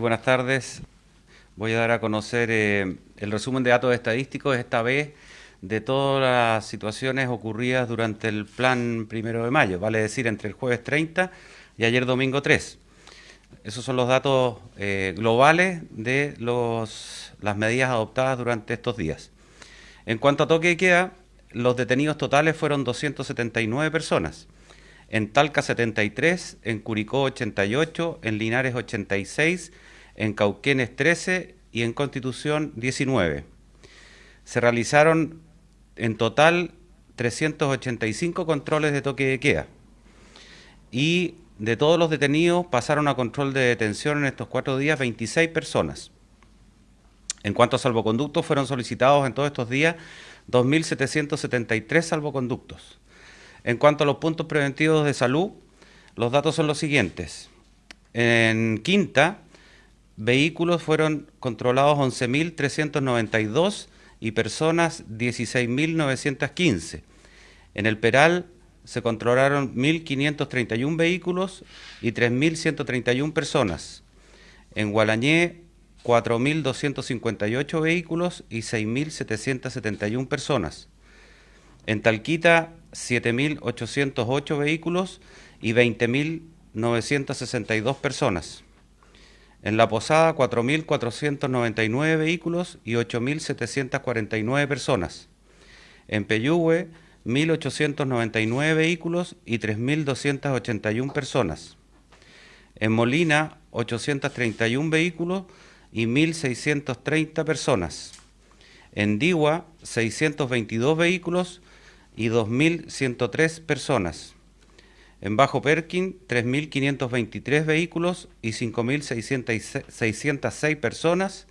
buenas tardes. Voy a dar a conocer eh, el resumen de datos estadísticos, esta vez de todas las situaciones ocurridas durante el plan primero de mayo, vale decir, entre el jueves 30 y ayer domingo 3. Esos son los datos eh, globales de las medidas adoptadas durante estos días. En cuanto a toque de queda, los detenidos totales fueron 279 personas. En Talca 73, en Curicó 88, en Linares 86, en Cauquenes 13 y en Constitución 19. Se realizaron en total 385 controles de toque de queda y de todos los detenidos pasaron a control de detención en estos cuatro días 26 personas. En cuanto a salvoconductos, fueron solicitados en todos estos días 2.773 salvoconductos. En cuanto a los puntos preventivos de salud, los datos son los siguientes. En Quinta, vehículos fueron controlados 11.392 y personas 16.915. En el Peral se controlaron 1.531 vehículos y 3.131 personas. En Gualañé, 4.258 vehículos y 6.771 personas. En Talquita, 7.808 vehículos y 20.962 personas. En La Posada, 4.499 vehículos y 8.749 personas. En Peyúgue, 1.899 vehículos y 3.281 personas. En Molina, 831 vehículos y 1.630 personas. En Digua, 622 vehículos y 2.103 personas. En Bajo Perkin, 3.523 vehículos y 5.606 personas.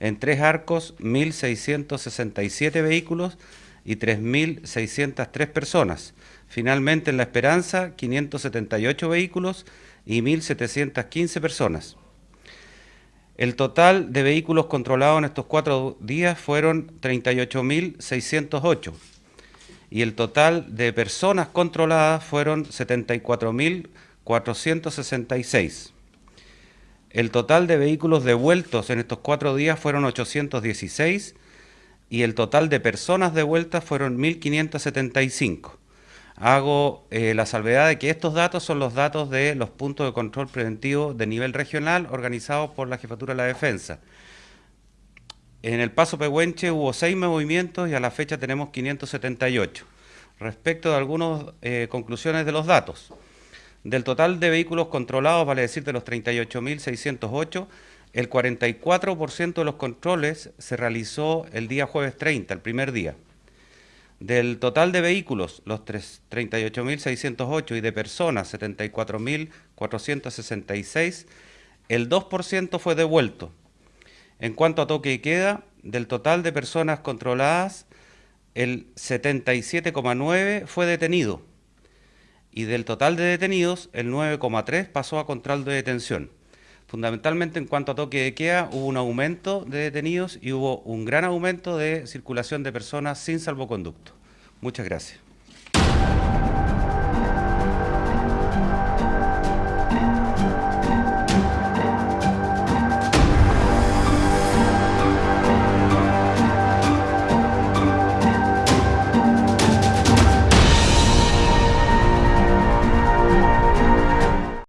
En Tres Arcos, 1.667 vehículos y 3.603 personas. Finalmente, en La Esperanza, 578 vehículos y 1.715 personas. El total de vehículos controlados en estos cuatro días fueron 38.608 y el total de personas controladas fueron 74.466. El total de vehículos devueltos en estos cuatro días fueron 816 y el total de personas devueltas fueron 1.575. Hago eh, la salvedad de que estos datos son los datos de los puntos de control preventivo de nivel regional organizados por la Jefatura de la Defensa. En el Paso Pehuenche hubo seis movimientos y a la fecha tenemos 578. Respecto de algunas eh, conclusiones de los datos, del total de vehículos controlados, vale decir de los 38.608, el 44% de los controles se realizó el día jueves 30, el primer día. Del total de vehículos, los 38.608 y de personas, 74.466, el 2% fue devuelto, en cuanto a toque y queda, del total de personas controladas, el 77,9 fue detenido y del total de detenidos, el 9,3 pasó a control de detención. Fundamentalmente en cuanto a toque de queda, hubo un aumento de detenidos y hubo un gran aumento de circulación de personas sin salvoconducto. Muchas gracias.